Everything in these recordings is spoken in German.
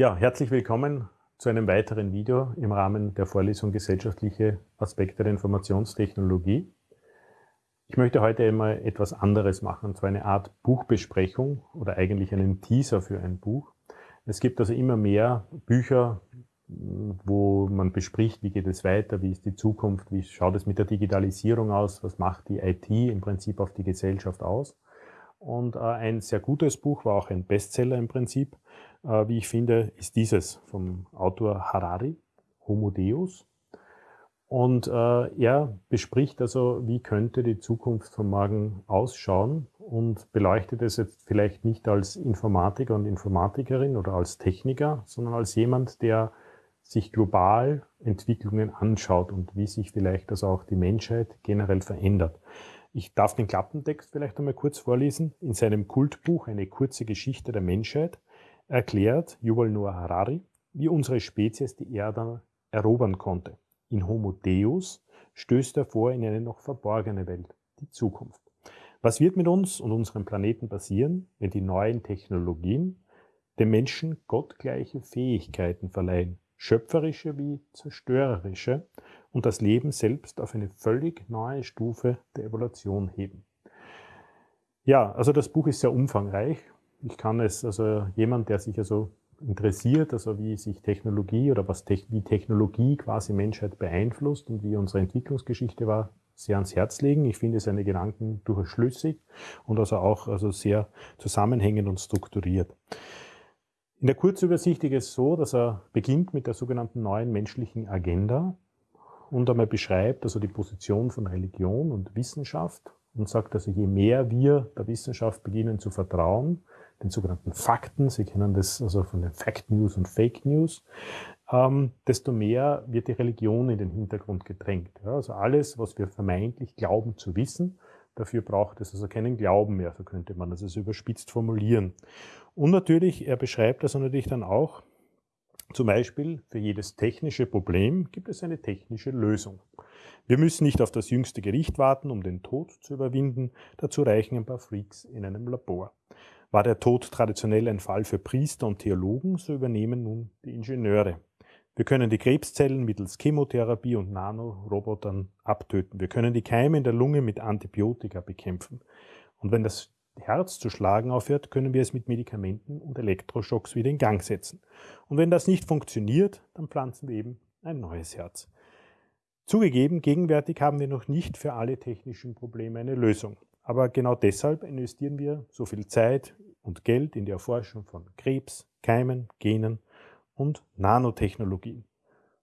Ja, herzlich willkommen zu einem weiteren Video im Rahmen der Vorlesung Gesellschaftliche Aspekte der Informationstechnologie. Ich möchte heute einmal etwas anderes machen, und zwar eine Art Buchbesprechung oder eigentlich einen Teaser für ein Buch. Es gibt also immer mehr Bücher, wo man bespricht, wie geht es weiter, wie ist die Zukunft, wie schaut es mit der Digitalisierung aus, was macht die IT im Prinzip auf die Gesellschaft aus. Und äh, ein sehr gutes Buch, war auch ein Bestseller im Prinzip, wie ich finde, ist dieses vom Autor Harari, Homo Deus. Und äh, er bespricht also, wie könnte die Zukunft von morgen ausschauen und beleuchtet es jetzt vielleicht nicht als Informatiker und Informatikerin oder als Techniker, sondern als jemand, der sich global Entwicklungen anschaut und wie sich vielleicht also auch die Menschheit generell verändert. Ich darf den Klappentext vielleicht einmal kurz vorlesen. In seinem Kultbuch Eine kurze Geschichte der Menschheit erklärt Yuval Noah Harari, wie unsere Spezies die Erde erobern konnte. In Homo Deus stößt er vor in eine noch verborgene Welt, die Zukunft. Was wird mit uns und unserem Planeten passieren, wenn die neuen Technologien dem Menschen gottgleiche Fähigkeiten verleihen, schöpferische wie zerstörerische, und das Leben selbst auf eine völlig neue Stufe der Evolution heben? Ja, also das Buch ist sehr umfangreich ich kann es, also jemand, der sich also interessiert, also wie sich Technologie oder was wie Technologie quasi Menschheit beeinflusst und wie unsere Entwicklungsgeschichte war, sehr ans Herz legen. Ich finde seine Gedanken durchaus schlüssig und also auch also sehr zusammenhängend und strukturiert. In der Kurzübersicht ist es so, dass er beginnt mit der sogenannten neuen menschlichen Agenda und einmal beschreibt also die Position von Religion und Wissenschaft und sagt also, je mehr wir der Wissenschaft beginnen zu vertrauen, den sogenannten Fakten, Sie kennen das also von den Fact News und Fake News, ähm, desto mehr wird die Religion in den Hintergrund gedrängt. Ja, also alles, was wir vermeintlich glauben zu wissen, dafür braucht es also keinen Glauben mehr, so könnte man das also überspitzt formulieren. Und natürlich, er beschreibt das natürlich dann auch, zum Beispiel für jedes technische Problem gibt es eine technische Lösung. Wir müssen nicht auf das jüngste Gericht warten, um den Tod zu überwinden, dazu reichen ein paar Freaks in einem Labor. War der Tod traditionell ein Fall für Priester und Theologen, so übernehmen nun die Ingenieure. Wir können die Krebszellen mittels Chemotherapie und Nanorobotern abtöten. Wir können die Keime in der Lunge mit Antibiotika bekämpfen. Und wenn das Herz zu schlagen aufhört, können wir es mit Medikamenten und Elektroschocks wieder in Gang setzen. Und wenn das nicht funktioniert, dann pflanzen wir eben ein neues Herz. Zugegeben, gegenwärtig haben wir noch nicht für alle technischen Probleme eine Lösung. Aber genau deshalb investieren wir so viel Zeit und Geld in die Erforschung von Krebs, Keimen, Genen und Nanotechnologien.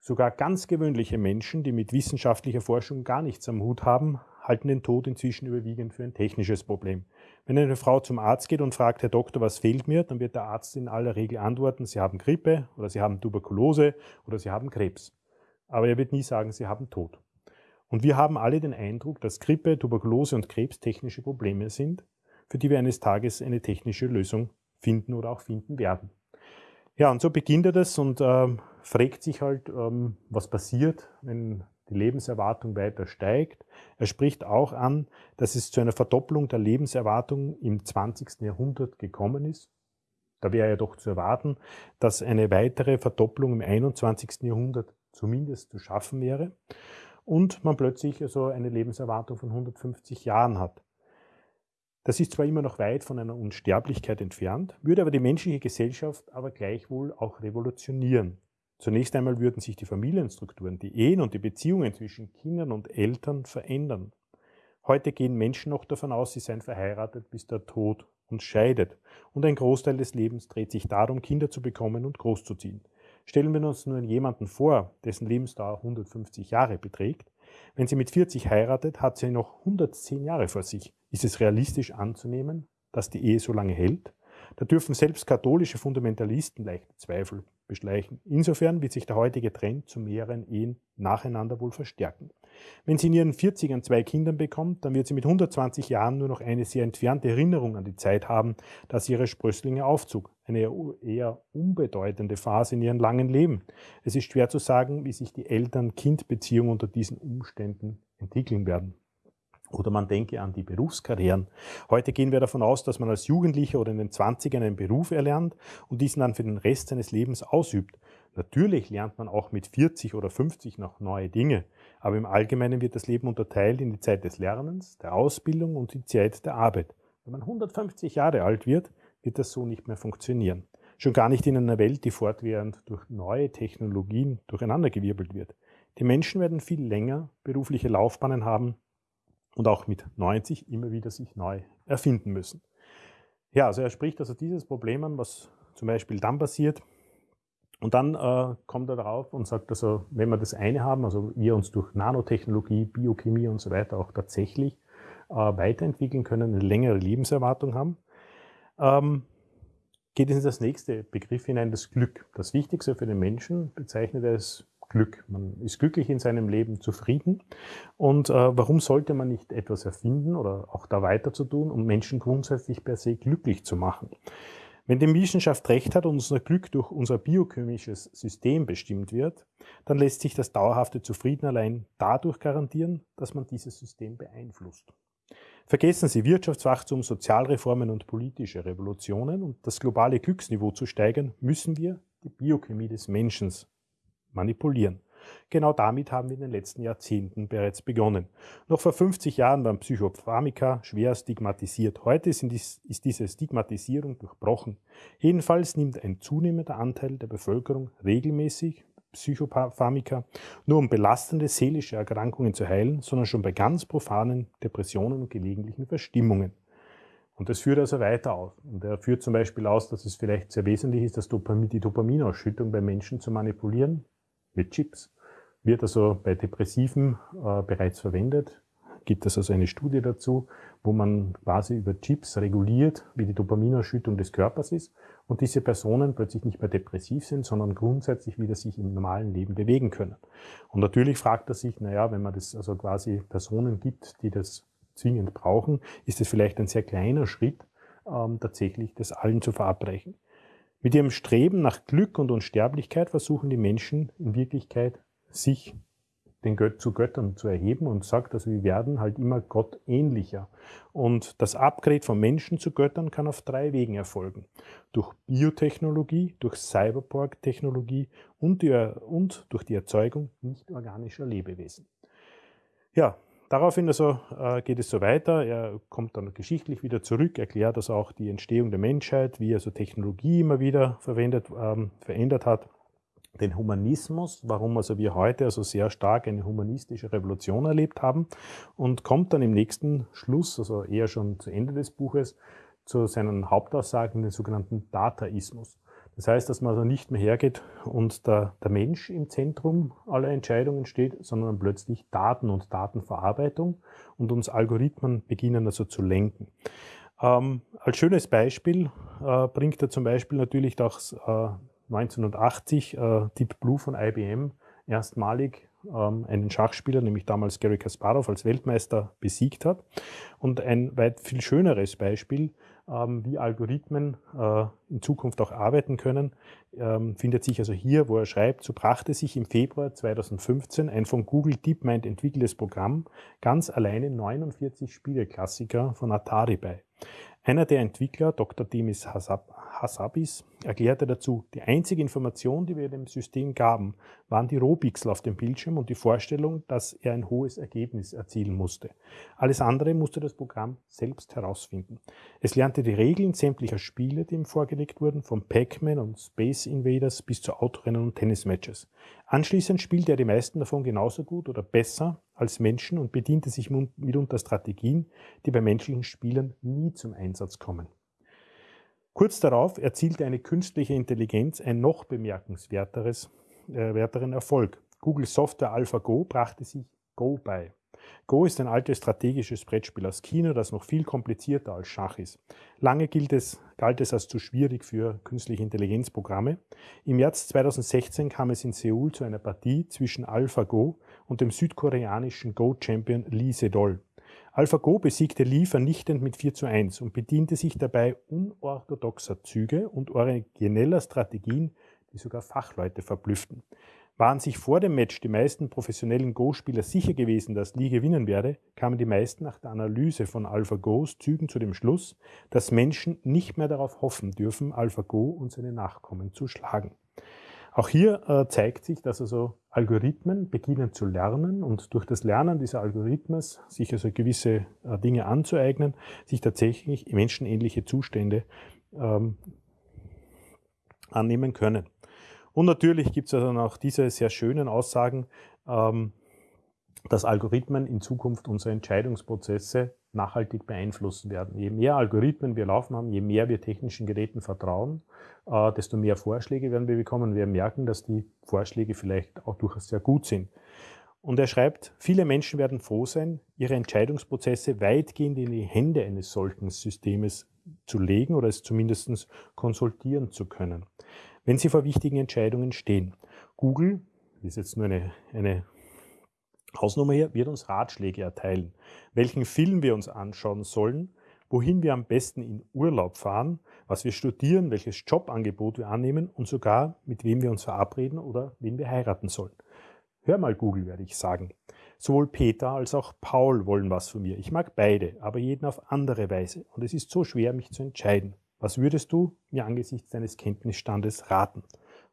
Sogar ganz gewöhnliche Menschen, die mit wissenschaftlicher Forschung gar nichts am Hut haben, halten den Tod inzwischen überwiegend für ein technisches Problem. Wenn eine Frau zum Arzt geht und fragt, Herr Doktor, was fehlt mir, dann wird der Arzt in aller Regel antworten, Sie haben Grippe oder Sie haben Tuberkulose oder Sie haben Krebs. Aber er wird nie sagen, Sie haben Tod. Und wir haben alle den Eindruck, dass Grippe, Tuberkulose und Krebs technische Probleme sind, für die wir eines Tages eine technische Lösung finden oder auch finden werden. Ja, und so beginnt er das und ähm, fragt sich halt, ähm, was passiert, wenn die Lebenserwartung weiter steigt. Er spricht auch an, dass es zu einer Verdopplung der Lebenserwartung im 20. Jahrhundert gekommen ist. Da wäre ja doch zu erwarten, dass eine weitere Verdopplung im 21. Jahrhundert zumindest zu schaffen wäre und man plötzlich also eine Lebenserwartung von 150 Jahren hat. Das ist zwar immer noch weit von einer Unsterblichkeit entfernt, würde aber die menschliche Gesellschaft aber gleichwohl auch revolutionieren. Zunächst einmal würden sich die Familienstrukturen, die Ehen und die Beziehungen zwischen Kindern und Eltern verändern. Heute gehen Menschen noch davon aus, sie seien verheiratet, bis der Tod uns scheidet. Und ein Großteil des Lebens dreht sich darum, Kinder zu bekommen und großzuziehen. Stellen wir uns nun jemanden vor, dessen Lebensdauer 150 Jahre beträgt. Wenn sie mit 40 heiratet, hat sie noch 110 Jahre vor sich. Ist es realistisch anzunehmen, dass die Ehe so lange hält? Da dürfen selbst katholische Fundamentalisten leichte Zweifel beschleichen. Insofern wird sich der heutige Trend zu mehreren Ehen nacheinander wohl verstärken. Wenn sie in ihren 40ern zwei Kinder bekommt, dann wird sie mit 120 Jahren nur noch eine sehr entfernte Erinnerung an die Zeit haben, da sie ihre Sprösslinge aufzog. Eine eher unbedeutende Phase in ihrem langen Leben. Es ist schwer zu sagen, wie sich die Eltern-Kind-Beziehung unter diesen Umständen entwickeln werden. Oder man denke an die Berufskarrieren. Heute gehen wir davon aus, dass man als Jugendlicher oder in den 20ern einen Beruf erlernt und diesen dann für den Rest seines Lebens ausübt. Natürlich lernt man auch mit 40 oder 50 noch neue Dinge, aber im Allgemeinen wird das Leben unterteilt in die Zeit des Lernens, der Ausbildung und die Zeit der Arbeit. Wenn man 150 Jahre alt wird, wird das so nicht mehr funktionieren. Schon gar nicht in einer Welt, die fortwährend durch neue Technologien durcheinandergewirbelt wird. Die Menschen werden viel länger berufliche Laufbahnen haben und auch mit 90 immer wieder sich neu erfinden müssen. Ja, also er spricht also dieses Problem an, was zum Beispiel dann passiert. Und dann äh, kommt er darauf und sagt, also wenn wir das eine haben, also wir uns durch Nanotechnologie, Biochemie und so weiter auch tatsächlich äh, weiterentwickeln können, eine längere Lebenserwartung haben, ähm, geht es in das nächste Begriff hinein, das Glück. Das Wichtigste für den Menschen bezeichnet er als Glück. Man ist glücklich in seinem Leben, zufrieden. Und äh, warum sollte man nicht etwas erfinden oder auch da weiter zu tun, um Menschen grundsätzlich per se glücklich zu machen? Wenn die Wissenschaft recht hat und unser Glück durch unser biochemisches System bestimmt wird, dann lässt sich das dauerhafte Zufrieden allein dadurch garantieren, dass man dieses System beeinflusst. Vergessen Sie Wirtschaftswachstum, Sozialreformen und politische Revolutionen und das globale Glücksniveau zu steigern, müssen wir die Biochemie des Menschen manipulieren. Genau damit haben wir in den letzten Jahrzehnten bereits begonnen. Noch vor 50 Jahren waren Psychopharmika schwer stigmatisiert. Heute ist diese Stigmatisierung durchbrochen. Jedenfalls nimmt ein zunehmender Anteil der Bevölkerung regelmäßig Psychopharmika, nur um belastende seelische Erkrankungen zu heilen, sondern schon bei ganz profanen Depressionen und gelegentlichen Verstimmungen. Und das führt also weiter aus. Und er führt zum Beispiel aus, dass es vielleicht sehr wesentlich ist, das Dopamin, die Dopaminausschüttung bei Menschen zu manipulieren mit Chips. Wird also bei Depressiven äh, bereits verwendet. Gibt es also eine Studie dazu, wo man quasi über Chips reguliert, wie die Dopaminausschüttung des Körpers ist und diese Personen plötzlich nicht mehr depressiv sind, sondern grundsätzlich wieder sich im normalen Leben bewegen können. Und natürlich fragt er sich, naja, wenn man das also quasi Personen gibt, die das zwingend brauchen, ist es vielleicht ein sehr kleiner Schritt, ähm, tatsächlich das allen zu verabreichen. Mit ihrem Streben nach Glück und Unsterblichkeit versuchen die Menschen in Wirklichkeit, sich den Gött zu Göttern zu erheben und sagt, also wir werden halt immer Gott ähnlicher. Und das Upgrade von Menschen zu Göttern kann auf drei Wegen erfolgen. Durch Biotechnologie, durch Cyberborg-Technologie und, und durch die Erzeugung nicht organischer Lebewesen. Ja, Daraufhin also äh, geht es so weiter. Er kommt dann geschichtlich wieder zurück, erklärt also auch die Entstehung der Menschheit, wie also Technologie immer wieder verwendet, ähm, verändert hat. Den Humanismus, warum also wir heute also sehr stark eine humanistische Revolution erlebt haben und kommt dann im nächsten Schluss, also eher schon zu Ende des Buches, zu seinen Hauptaussagen, den sogenannten Dataismus. Das heißt, dass man also nicht mehr hergeht und der, der Mensch im Zentrum aller Entscheidungen steht, sondern plötzlich Daten und Datenverarbeitung und uns Algorithmen beginnen also zu lenken. Ähm, als schönes Beispiel äh, bringt er zum Beispiel natürlich das äh, 1980 äh, Deep Blue von IBM erstmalig ähm, einen Schachspieler, nämlich damals Gary Kasparov als Weltmeister besiegt hat. Und ein weit viel schöneres Beispiel ähm, wie Algorithmen äh, in Zukunft auch arbeiten können, ähm, findet sich also hier, wo er schreibt, so brachte sich im Februar 2015 ein von Google DeepMind entwickeltes Programm ganz alleine 49 Spieleklassiker von Atari bei. Einer der Entwickler, Dr. Demis Hassab, Hassabis erklärte dazu, die einzige Information, die wir dem System gaben, waren die Rohpixel auf dem Bildschirm und die Vorstellung, dass er ein hohes Ergebnis erzielen musste. Alles andere musste das Programm selbst herausfinden. Es lernte die Regeln sämtlicher Spiele, die ihm vorgelegt wurden, von Pac-Man und Space Invaders bis zu Autorennen und Tennismatches. Anschließend spielte er die meisten davon genauso gut oder besser als Menschen und bediente sich mitunter Strategien, die bei menschlichen Spielern nie zum Einsatz kommen. Kurz darauf erzielte eine künstliche Intelligenz ein noch bemerkenswerteres äh, Erfolg. Google Software AlphaGo brachte sich Go bei. Go ist ein altes strategisches Brettspiel aus China, das noch viel komplizierter als Schach ist. Lange gilt es, galt es als zu schwierig für künstliche Intelligenzprogramme. Im Jahr 2016 kam es in Seoul zu einer Partie zwischen AlphaGo und dem südkoreanischen Go-Champion Lee Sedol. AlphaGo besiegte Lee vernichtend mit 4 zu 1 und bediente sich dabei unorthodoxer Züge und origineller Strategien, die sogar Fachleute verblüfften. Waren sich vor dem Match die meisten professionellen Go-Spieler sicher gewesen, dass Lee gewinnen werde, kamen die meisten nach der Analyse von AlphaGos Zügen zu dem Schluss, dass Menschen nicht mehr darauf hoffen dürfen, AlphaGo und seine Nachkommen zu schlagen. Auch hier äh, zeigt sich, dass also Algorithmen beginnen zu lernen und durch das Lernen dieser Algorithmus sich also gewisse äh, Dinge anzueignen, sich tatsächlich menschenähnliche Zustände ähm, annehmen können. Und natürlich gibt es also auch diese sehr schönen Aussagen, ähm, dass Algorithmen in Zukunft unsere Entscheidungsprozesse nachhaltig beeinflussen werden. Je mehr Algorithmen wir laufen haben, je mehr wir technischen Geräten vertrauen, äh, desto mehr Vorschläge werden wir bekommen. Wir merken, dass die Vorschläge vielleicht auch durchaus sehr gut sind. Und er schreibt, viele Menschen werden froh sein, ihre Entscheidungsprozesse weitgehend in die Hände eines solchen Systems zu legen oder es zumindest konsultieren zu können, wenn sie vor wichtigen Entscheidungen stehen. Google, das ist jetzt nur eine, eine Hausnummer hier, wird uns Ratschläge erteilen, welchen Film wir uns anschauen sollen, wohin wir am besten in Urlaub fahren, was wir studieren, welches Jobangebot wir annehmen und sogar mit wem wir uns verabreden oder wen wir heiraten sollen. Hör mal Google, werde ich sagen. Sowohl Peter als auch Paul wollen was von mir. Ich mag beide, aber jeden auf andere Weise. Und es ist so schwer, mich zu entscheiden. Was würdest du mir angesichts deines Kenntnisstandes raten?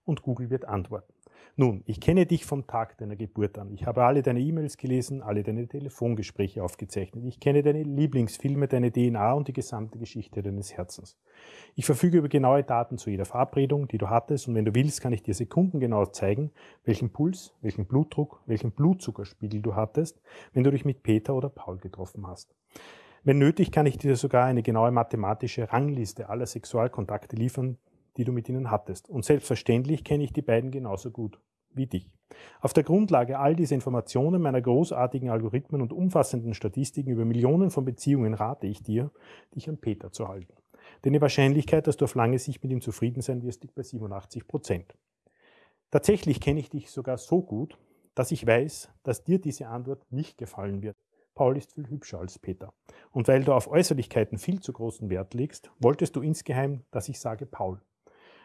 Und Google wird antworten. Nun, ich kenne dich vom Tag deiner Geburt an. Ich habe alle deine E-Mails gelesen, alle deine Telefongespräche aufgezeichnet. Ich kenne deine Lieblingsfilme, deine DNA und die gesamte Geschichte deines Herzens. Ich verfüge über genaue Daten zu jeder Verabredung, die du hattest, und wenn du willst, kann ich dir sekundengenau zeigen, welchen Puls, welchen Blutdruck, welchen Blutzuckerspiegel du hattest, wenn du dich mit Peter oder Paul getroffen hast. Wenn nötig, kann ich dir sogar eine genaue mathematische Rangliste aller Sexualkontakte liefern, die du mit ihnen hattest. Und selbstverständlich kenne ich die beiden genauso gut wie dich. Auf der Grundlage all dieser Informationen, meiner großartigen Algorithmen und umfassenden Statistiken über Millionen von Beziehungen rate ich dir, dich an Peter zu halten. Denn die Wahrscheinlichkeit, dass du auf lange Sicht mit ihm zufrieden sein wirst, liegt bei 87 Prozent. Tatsächlich kenne ich dich sogar so gut, dass ich weiß, dass dir diese Antwort nicht gefallen wird. Paul ist viel hübscher als Peter. Und weil du auf Äußerlichkeiten viel zu großen Wert legst, wolltest du insgeheim, dass ich sage Paul.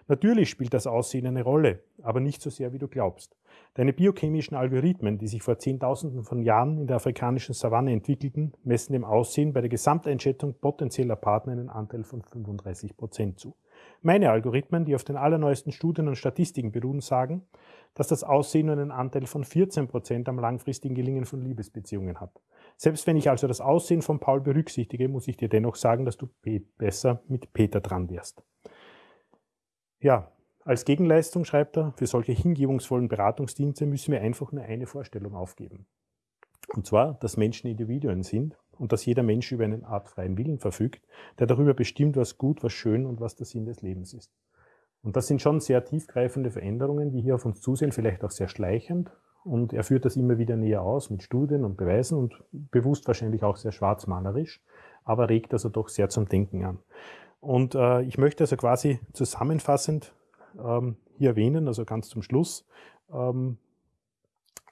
Natürlich spielt das Aussehen eine Rolle, aber nicht so sehr, wie du glaubst. Deine biochemischen Algorithmen, die sich vor Zehntausenden von Jahren in der afrikanischen Savanne entwickelten, messen dem Aussehen bei der Gesamteinschätzung potenzieller Partner einen Anteil von 35 Prozent zu. Meine Algorithmen, die auf den allerneuesten Studien und Statistiken beruhen, sagen, dass das Aussehen nur einen Anteil von 14 Prozent am langfristigen Gelingen von Liebesbeziehungen hat. Selbst wenn ich also das Aussehen von Paul berücksichtige, muss ich dir dennoch sagen, dass du besser mit Peter dran wärst. Ja, als Gegenleistung, schreibt er, für solche hingebungsvollen Beratungsdienste müssen wir einfach nur eine Vorstellung aufgeben. Und zwar, dass Menschen Individuen sind und dass jeder Mensch über einen Art freien Willen verfügt, der darüber bestimmt, was gut, was schön und was der Sinn des Lebens ist. Und das sind schon sehr tiefgreifende Veränderungen, die hier auf uns zusehen, vielleicht auch sehr schleichend. Und er führt das immer wieder näher aus mit Studien und Beweisen und bewusst wahrscheinlich auch sehr schwarzmalerisch, aber regt also doch sehr zum Denken an. Und äh, ich möchte also quasi zusammenfassend ähm, hier erwähnen, also ganz zum Schluss, ähm,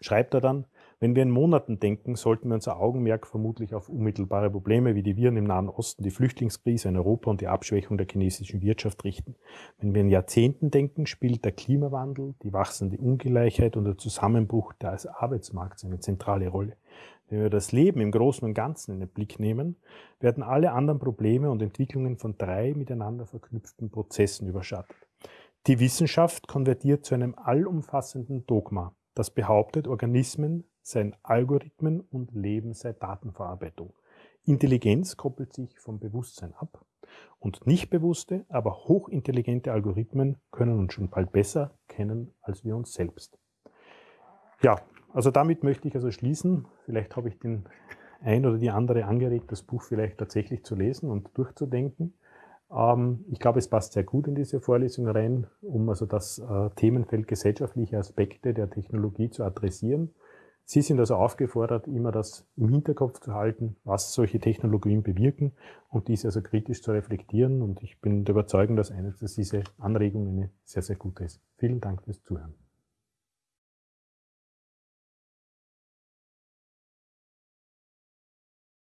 schreibt er dann, wenn wir in Monaten denken, sollten wir unser Augenmerk vermutlich auf unmittelbare Probleme wie die Viren im Nahen Osten, die Flüchtlingskrise in Europa und die Abschwächung der chinesischen Wirtschaft richten. Wenn wir in Jahrzehnten denken, spielt der Klimawandel, die wachsende Ungleichheit und der Zusammenbruch des Arbeitsmarkts eine zentrale Rolle. Wenn wir das Leben im Großen und Ganzen in den Blick nehmen, werden alle anderen Probleme und Entwicklungen von drei miteinander verknüpften Prozessen überschattet. Die Wissenschaft konvertiert zu einem allumfassenden Dogma, das behauptet, Organismen seien Algorithmen und Leben sei Datenverarbeitung. Intelligenz koppelt sich vom Bewusstsein ab und nicht bewusste, aber hochintelligente Algorithmen können uns schon bald besser kennen als wir uns selbst. Ja, also damit möchte ich also schließen. Vielleicht habe ich den ein oder die andere angeregt, das Buch vielleicht tatsächlich zu lesen und durchzudenken. Ähm, ich glaube, es passt sehr gut in diese Vorlesung rein, um also das äh, Themenfeld gesellschaftliche Aspekte der Technologie zu adressieren. Sie sind also aufgefordert, immer das im Hinterkopf zu halten, was solche Technologien bewirken und diese also kritisch zu reflektieren. Und ich bin der Überzeugung, dass eines, dass diese Anregung eine sehr, sehr gute ist. Vielen Dank fürs Zuhören.